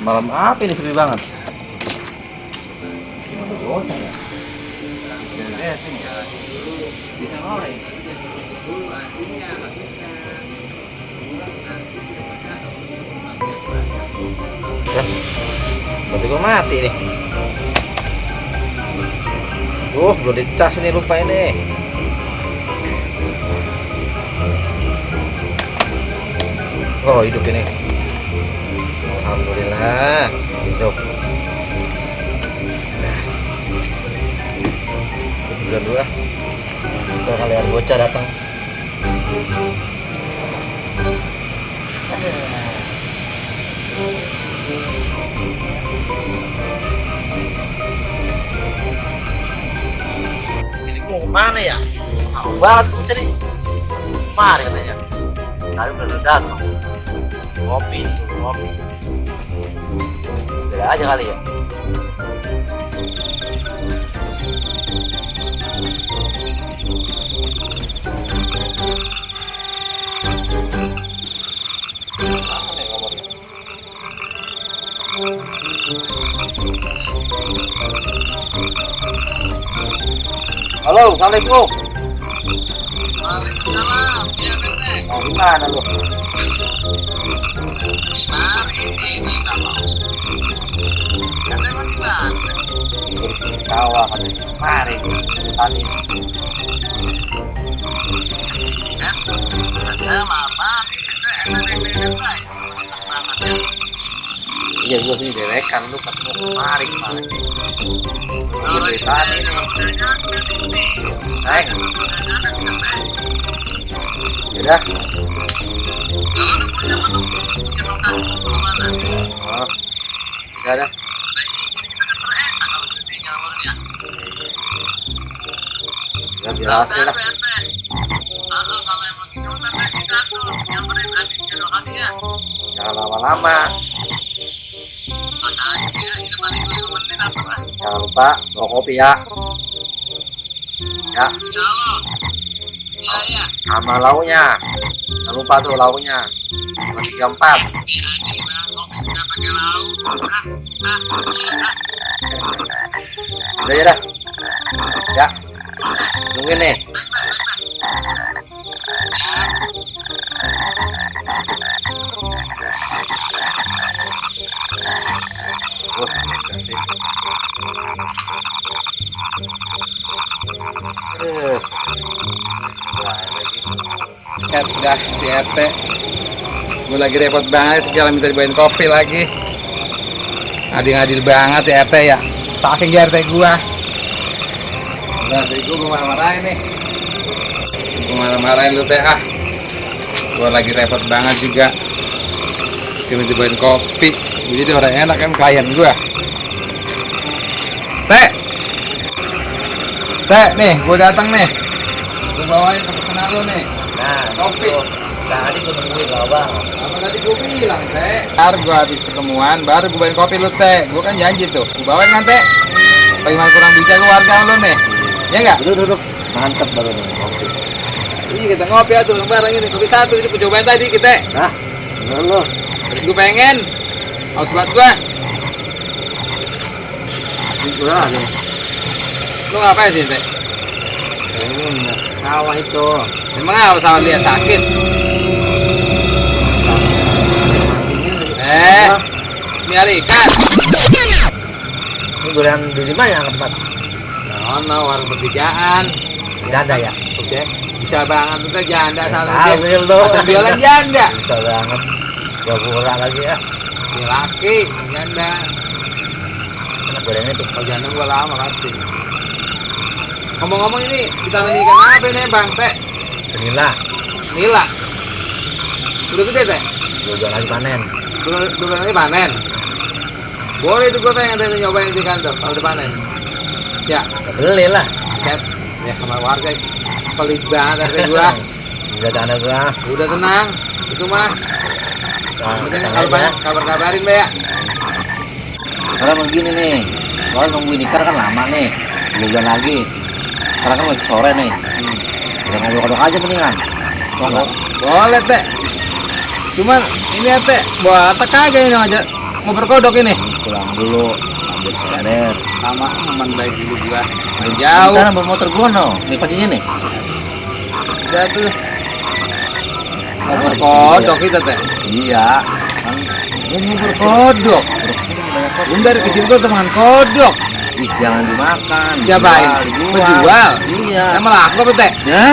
Malam apa ini sepi banget? Ya? Berarti gua mati nih. Duh, belum dicas nih lupa ini. Oh, hidup ini. Alhamdulillah, hidup. Nah. Dua. Kalau kalian bocah datang. Sini mau ke mana ya? Mau banget bocah nih. Mari katanya. Tadi udah datang. Ngopi, ngopi. Beda aja kali ya. Halo, assalamualaikum. Waalaikumsalam, iya nenek. Mau gimana lu? Mari ini nggak mau. Katanya mau di mana? Di sawah katanya. Mari, tadi. Kan? Saya lama di situ enak nenek baik. Enak banget ya. Iya, gua sih derekan lu ketemu kemari kemarin. Dari nih. ini. Naik. Yaudah. Lu punya menu, punya makan mau mana? Oh. Ya udah. Nah, ini jadi kita kan berenak kalau jadi nyamurnya. Ya biasa lah. Kalau kalau emang gitu ntar kita tuh nyamperin habis jodoh kali ya. Jangan lama-lama. Makanya dia ini paling lima menit apa lah. Jangan lupa bawa kopi ya. Ya, Ya. Ya ya. sama lauknya. Jangan lupa tuh lauknya. Cuma tiga empat. Lah. Udah ya dah. Ya. Tungguin nih. Wah, kasih. Eh. Udah si RT Gue lagi repot banget segala minta dibawain kopi lagi Adil-adil banget ya RT ya Saking ya RT gua Gua gue marah-marahin nih Gue marah-marahin lu teh ah Gue lagi repot banget juga Minta dibawain kopi jadi orang enak kan klien gua Teh Teh nih gue datang nih Gue bawain ke pesanan lu nih Nah, Kopi. gitu. Tadi gue nungguin lah bang. Apa tadi gue bilang, Teh? Ntar gue habis ketemuan, baru gue bawain kopi lu, Teh. Gue kan janji tuh. Gue bawain kan, Teh? Bagaimana kurang bijak lu warga lu nih? Ya nggak? Duduk, duduk. Mantep baru nih kopi. Iya, kita ngopi ya tuh. Bareng ini kopi satu. Ini gue cobain tadi, kita. Nah, bener lu. Terus gue pengen. Haus banget gue. Ini gue lagi. Lu ngapain sih, Teh? Ini sawah itu. Emang apa sama dia sakit? Eh, ini hari ikan. Ini gorengan di mana yang tempat? Nah, no, warung pertigaan. Tidak ada ya? Bisa, bisa banget tuh janda Tahu dia. nih lu. Jualan janda. Bisa banget. Gua kurang lagi ya. Ini laki, janda. Enak gorengan itu. Kalau janda gua lama pasti. Ngomong-ngomong ini kita nanya ikan apa nih bang teh? Vanilla. Nila. Udah gede teh? Gue jual lagi panen. Dua dua kali panen. Boleh itu gua pengen nyobain di kantor kalau udah panen. Ya, beli lah. set. Ya sama warga pelit banget gua. Udah tanda gua. Udah tenang. Itu mah. Nah, Kemudian kalau banyak kabar-kabarin Mbak ya. Karena begini nih. Gua nungguin ikan kan lama nih. Bulan lagi. Sekarang kan masih sore nih. Udah ngodok-ngodok aja mendingan. Boleh teh. Cuman ini ya teh, apa kagak ini aja. mau berkodok ini. pulang dulu sadar Sama aman baik dulu gua. Main jauh. Sekarang bawa motor gua no nih kuncinya nih Udah tuh. Mau berkodok kita teh. iya kan Ini mau berkodok. ini banyak kok Bun dari kecil gua teman kodok. ih jangan dimakan Diapain? dijual, Menjual? iya Yang melaku apa teh? ya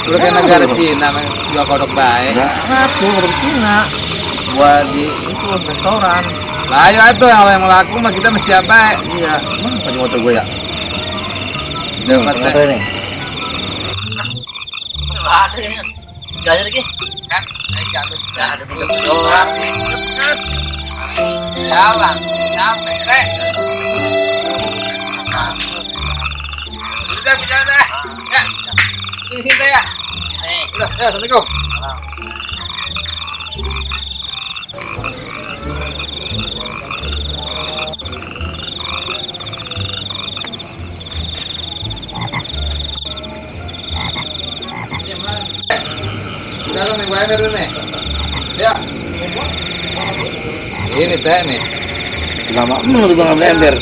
Udah kayak negara Cina jual kodok baik. enggak ngaku kodok Cina buat di itu restoran Lah ayo itu kalau yang melaku mah kita mesti apa? iya mana kunci motor gua ya Mat, motor nih ada ya jalan lagi Kan? Jatuh. ada orang Jalan, capek, rek. Udah, dah. Ya. Ini sini ya. ini Udah, ya, assalamualaikum. Nih, gue dulu nih. Ya. Ini teh nih. lama tuh bang ambil ember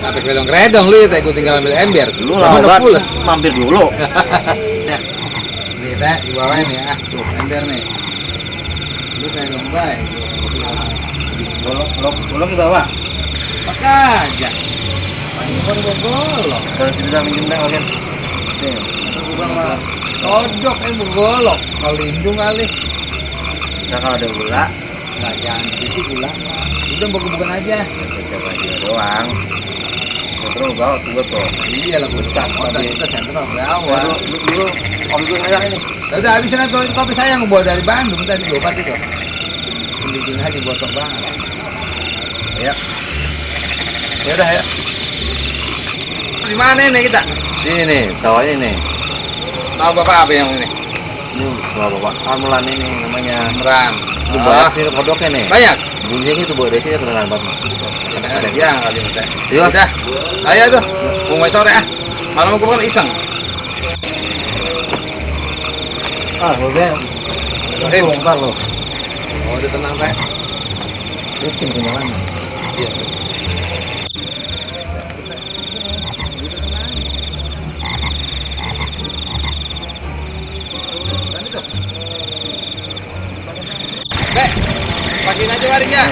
apa kedong redong lu ya teh gue tinggal ambil ember. lu lah mampir dulu Nih teh di bawah ini ya. Tuh ember nih. Lu kayak dong baik. golok golok golok di bawah Maka aja. Gue golok. kalau tidak minjem dah kalian Kodok eh gue golok. Kalau lindung kali. nah kalau ada gula Nah jangan itu gula. Udah bukan aja. coba aja doang terus bawa tuh tuh Iya lah gue cas tadi. Kita sentral Wah, awal. dulu dulu om gue ngajak ini Udah habisin aja kopi saya yang bawa dari Bandung tadi dua obat itu. Bikin aja botok banget. ya Ya udah ya. Di mana ini kita? sini tawanya nih Tahu bapak apa yang ini? ini semua bapak kamelan ini namanya Meran. itu Oh, banyak sih kodoknya nih banyak. bunyinya gitu buat desi kedengaran banget Ada ada dia kali kita. Iya. Udah. Ayo tuh. Mau sore ah. Malam gue kan iseng. ah boleh Eh, bongkar lo Oh, udah tenang teh. bikin kenyamanan Iya. Pakein aja waringnya.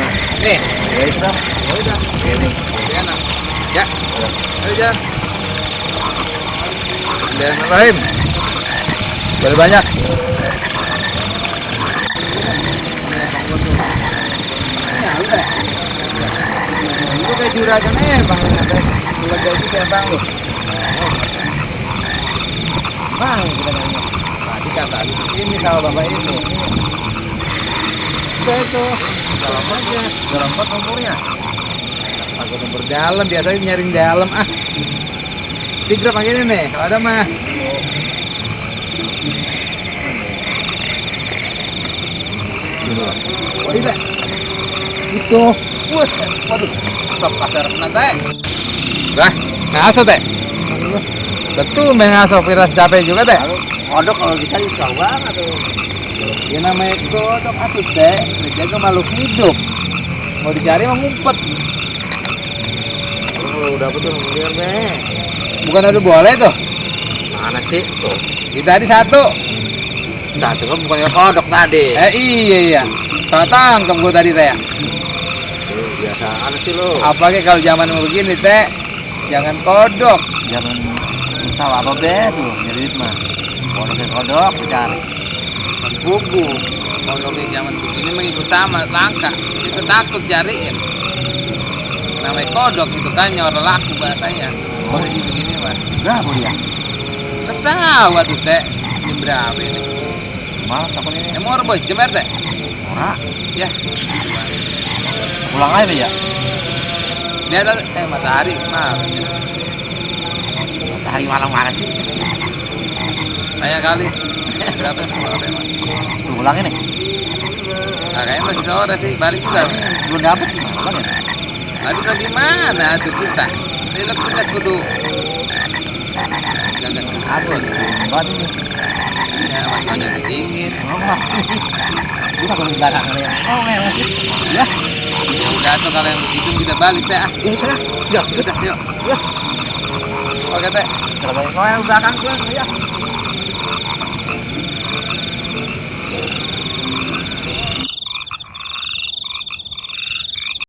Nih, ya itu dah ya udah. ini Ya, nah. Ya. Ayo. Boleh banyak. Ya, udah. Itu kayak juragan eh, Bang. Gaji kayak Bang lu. Bang, kita nanya. Tadi kata lu ini sama bapak ini. Udah itu. Dalam aja. dalam pot nomornya Aku nomor dalam, biasanya nyaring dalam ah. Tigrap pakai ini nih, kalau ada mah. Oh iya, itu. Wus, waduh, stop kasar nanti. Bah, ngaso teh. Betul main ngaso viras capek juga teh. Kodok kalau jauh banget tuh Ya namanya kodok atuh teh, menjaga makhluk hidup. Mau dicari mah ngumpet. oh, udah betul kemudian deh Bukan ada boleh tuh. mana sih tuh Kita tadi satu. satu kan bukannya kodok tadi Eh iya iya. Salah tangkap gue tadi teh. Biasaan sih lo Apalagi kalau zaman begini teh, jangan kodok. jangan salah apa be tuh nyari duit mah kodok kodok dicari Buku. Kodoknya zaman begini mengikut sama langka. Itu takut cariin. Namanya kodok itu kan nyor laku bahasanya. Oh, gitu begini mah. berapa dia tahu tuh teh. Ini berapa ini? malah takut ini Emang orang boy jemer teh? ora Ya. pulang aja ya Dia ada eh matahari malam. Matahari malam mana sih Tanya kali. Berapa mas? Tuh, pulang ini Nah, kayaknya masih sore sih. Balik juga. belum dapet gimana ya mana tuh kita? Lihat kita kudu jaga aduh banget ini ya makanya dingin. oh, kita kalau belakang ya oh ngeles ya Ya udah tuh kalau yang begitu kita balik ah. Ini sana. Ya udah yuk. Ya. Oke teh. Kalau belakang tuh, ya.